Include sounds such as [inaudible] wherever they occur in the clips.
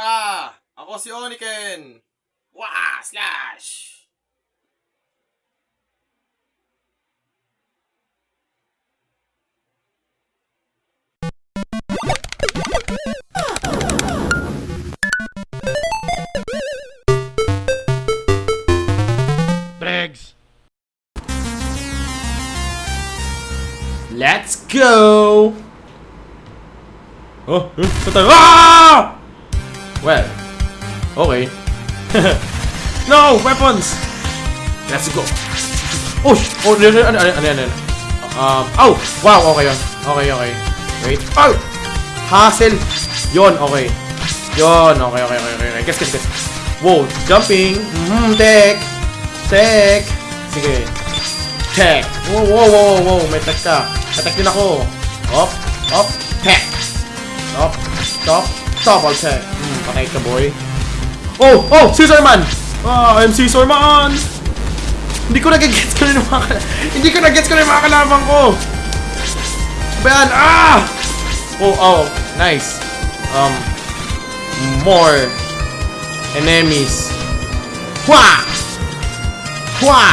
Ah! Ako si Oniken! Wah! Slash! Bregs! Let's go! Oh, eh, saan tayo? Ah! Well, okay. [laughs] no! Weapons! Let's go! Oh! Oh, ano, ano, ano, ano, ano? Um, oh! Wow, okay yun. Okay, okay. Wait. Oh! Hassle! Yon, okay. Yon, okay, okay, okay, okay. Guess, guess, guess. Wow, jumping! Mm, tech! Tech! Sige. Tech! Wow, wow, wow, wow, may tech ka. Attack din ako. Op, op, tech! Stop, stop, I'll tech. Patay ka, boy. Oh, oh, Caesar Man! Ah, I'm Caesar Man! Hindi ko nag-gets ko na yung mga Hindi ko nag-gets ko na yung mga kalaban ko! Ba yan? Ah! Oh, oh, nice. Um, more enemies. Hwa! Hwa!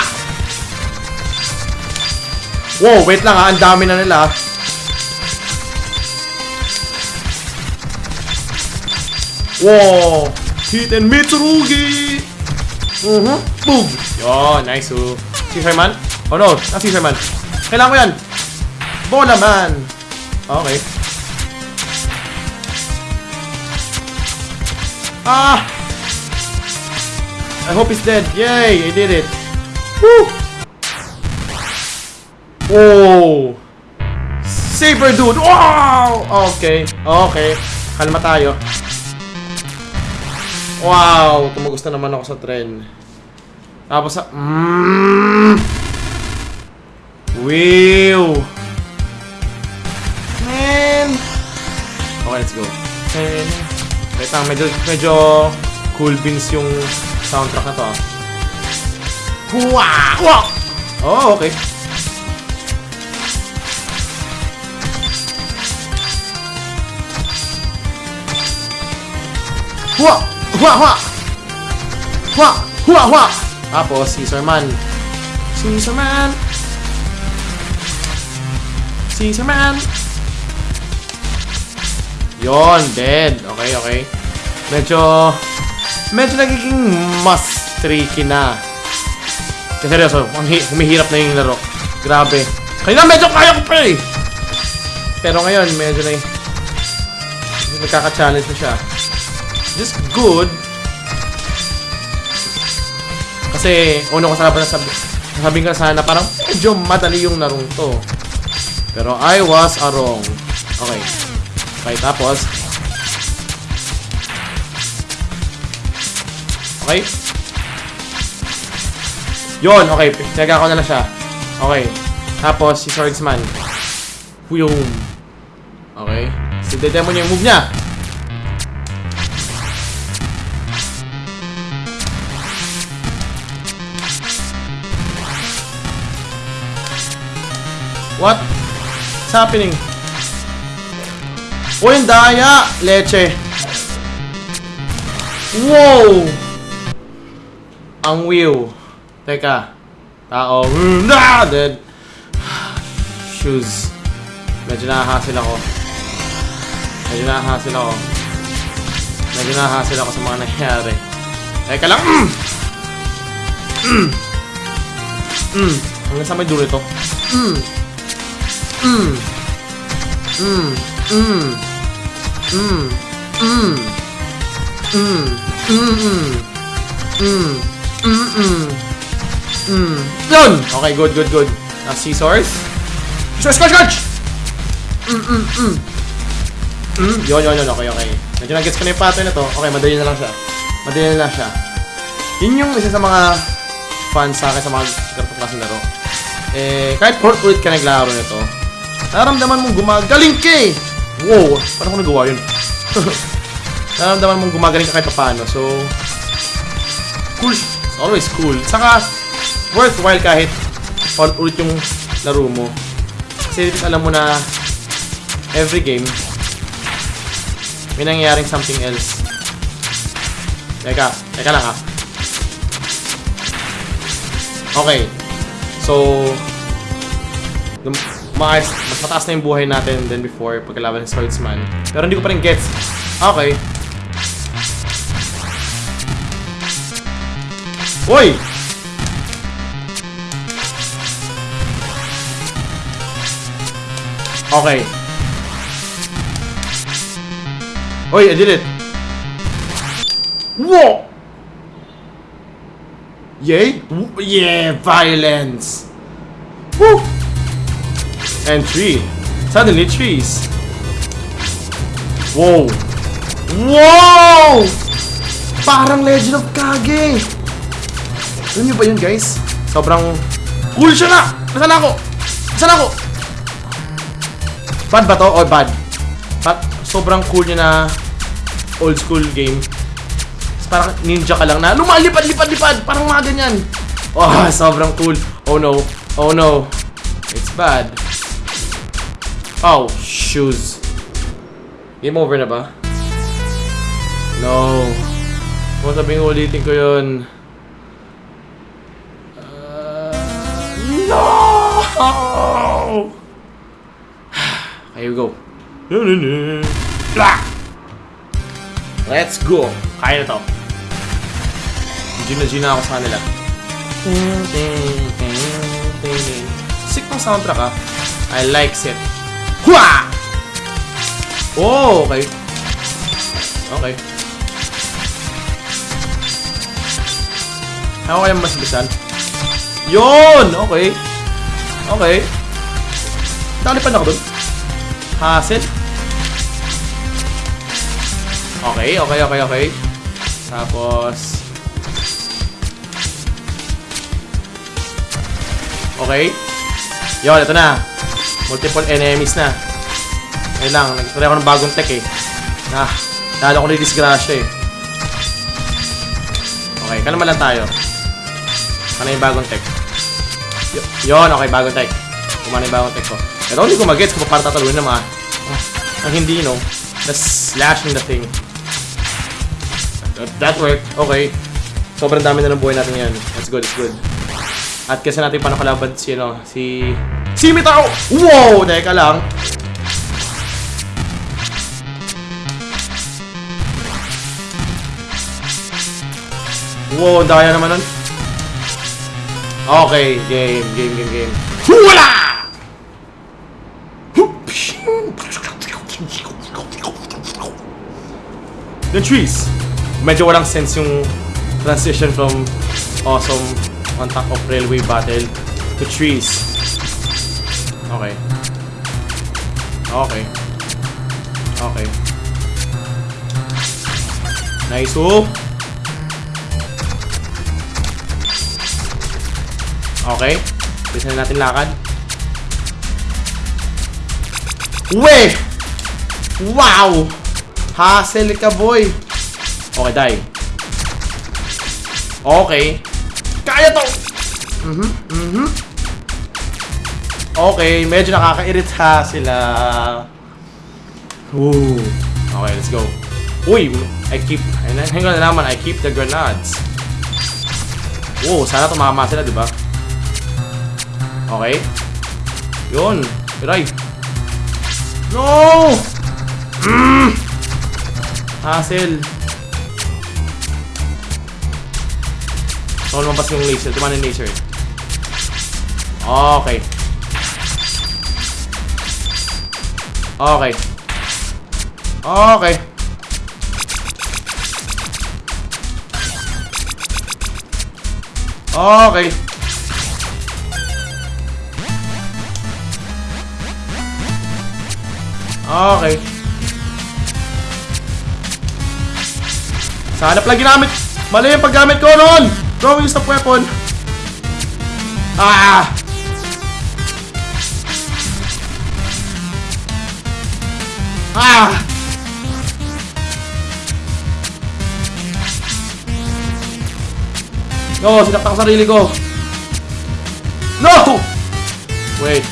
Wow, wait lang ha. Ang dami na nila. Wow! Hit and Mitsurugi! Mhm. Boom! Yo, nice oh. Caesar Man? Oh no, not Caesar Man. Kailangan ko yan. Bola Man! Okay. Ah! I hope he's dead. Yay! I did it. Woo! Oh! Saber dude! Wow! Okay. Okay. Kalma tayo. Wow! Kumugusta naman ako sa tren. Tapos sa... Mmm! Wow! Man! Okay, let's go. Man. Wait lang, medyo, medyo cool beans yung soundtrack na to ah. Wow! Oh, okay. Hua! Hua! Hua! Hua! Hua! Tapos, Caesar Man. Caesar Man! Caesar Man! Yon, dead. Okay, okay. Medyo... Medyo nagiging mas tricky na. Kasi seryoso, humihirap na yung laro. Grabe. Kanina medyo kaya ko pa eh! Pero ngayon, medyo na medyo nagkaka-challenge na siya. Just good. Kasi, una ko sana pa nasabi, nasabi ko na sana parang medyo madali yung larong to. Pero I was a wrong. Okay. Okay, tapos. Okay. Yon, okay. Tinaga ko na lang siya. Okay. Tapos, si Swordsman. Huyum. Okay. Demo niya yung move niya. What? What's happening? Oh, yung daya! Leche. Wow! Ang wheel. Teka. Tao. Ah! Dead. Shoes. Medyo nahahasil ako. Medyo nahahasil ako. Medyo nahahasil ako sa mga nangyayari. Teka lang. Mm! Mm! Mm! Hanggang sa may dulo ito. Mm! Mm! Mm! Mm! Mm! Mm! Mm! Mm! Mm! Mm! Mm! Yun! Okay, good, good, good. Now, scissors. Scissors, scotch, scotch! Mm, mm, mm. Mm, yun, yun, yun. Okay, okay. Medyo nag-gets ko na yung pattern na to. Okay, madali na lang siya. Madali na lang siya. Yun yung isa sa mga fans sa akin sa mga ganito klaseng laro. Eh, kahit port ulit ka naglaro nito, nararamdaman mong gumagaling ka eh! Wow! Paano ko nagawa yun? [laughs] nararamdaman mong gumagaling ka kahit paano. So, cool. Always cool. Saka, worthwhile kahit ulit yung laro mo. Kasi alam mo na every game, may nangyayaring something else. Teka, teka lang ah. Okay. So, num- mas, mataas na yung buhay natin than before pagkalaban ng swordsman. Pero hindi ko pa rin gets. Okay. Uy! Okay. Uy, I did it. Whoa! Yay? Yeah, violence. Woo! And tree. Suddenly trees. Whoa! Whoa! Parang Legend of Kage! Alam niyo ba yun, guys? Sobrang cool siya na! Nasaan ako? Nasaan ako? Bad ba to? Or bad? Bad? Sobrang cool niya na old school game. Parang ninja ka lang na lumalipad-lipad-lipad! Parang mga ganyan. Oh, [laughs] sobrang cool. Oh no. Oh no. It's bad. Oh, shoes. Game over na ba? No. Kung sabing ulitin ko yun. Uh, no! [sighs] Here we go. Let's go! Kaya na to. G na G na ako sa kanila. Sick ng soundtrack ah. I like it. Hua! Oh, okay. Okay. Ako kaya mas bisan? Yun! Okay. Okay. Nakalipad ako dun. Hassle. Okay, okay, okay, okay. Tapos... Okay. Yun, ito na. Multiple enemies na. Ayun lang, nagtry ako ng bagong tech eh. Ah, lalo ko na disgrasya eh. Okay, kalma lang tayo. Ano yung bagong tech? Y- yun, okay, bagong tech. Kumana yung bagong tech ko. Pero hindi ko mag-gets kung paano tatalunin na mga... Ah, ang hindi, no? Just slashing the thing. That, worked. Okay. Sobrang dami na ng buhay natin yan. That's good, it's good. At kasi natin paano kalaban si, ano, si... Si Mitao! Wow! Teka lang. Wow, daya naman nun. Okay, game, game, game, game. Wala! The trees. Medyo walang sense yung transition from awesome on top of railway battle to trees. Okay. Okay. Okay. Nice oh. Okay. Bisa na natin lakad. We! Wow! Hassle ka, boy! Okay, die. Okay. Kaya to! Mhm, mhm. Okay, medyo nakakairita sila. Ooh. Okay, let's go. Uy! I keep... Hang on na naman, I keep the grenades. Oh, sana tumama sila, di ba? Okay. Yun. Piray. No! Mm! Hassle. So, lumabas yung laser. Tumanin yung laser. Okay. Okay. Okay. Okay. Okay. Sana pala ginamit. Mali yung paggamit ko noon. Use of weapon. Ah! Ah! No, sinakta ko sarili ko. No! Wait.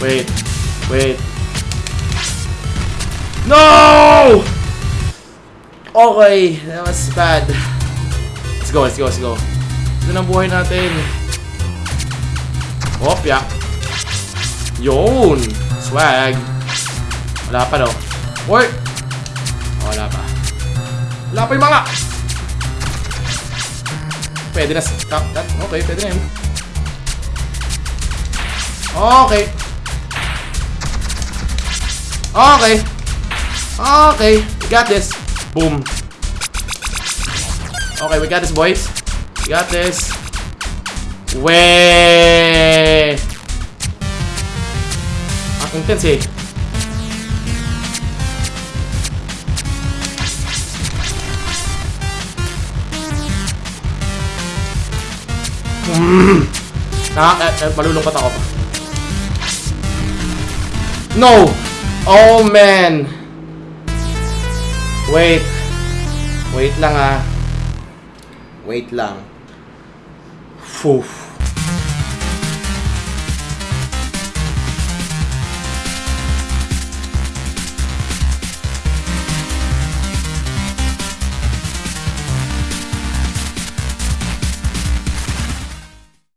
Wait. Wait. No! Okay, that was bad. Let's go, let's go, let's go. Ito na buhay natin. Opya. Yun! Swag. Wala pa, no? Oy! Oh, wala pa. Wala pa yung mga! Pwede na. Okay, pwede na yun. Okay. Okay. Okay. We got this. Boom. Okay, we got this, boys. Got this. Weh! Ang intense eh. Eh, eh, malulungkot ako. No! Oh, man! Wait. Wait lang ah. Wait lang. fofo.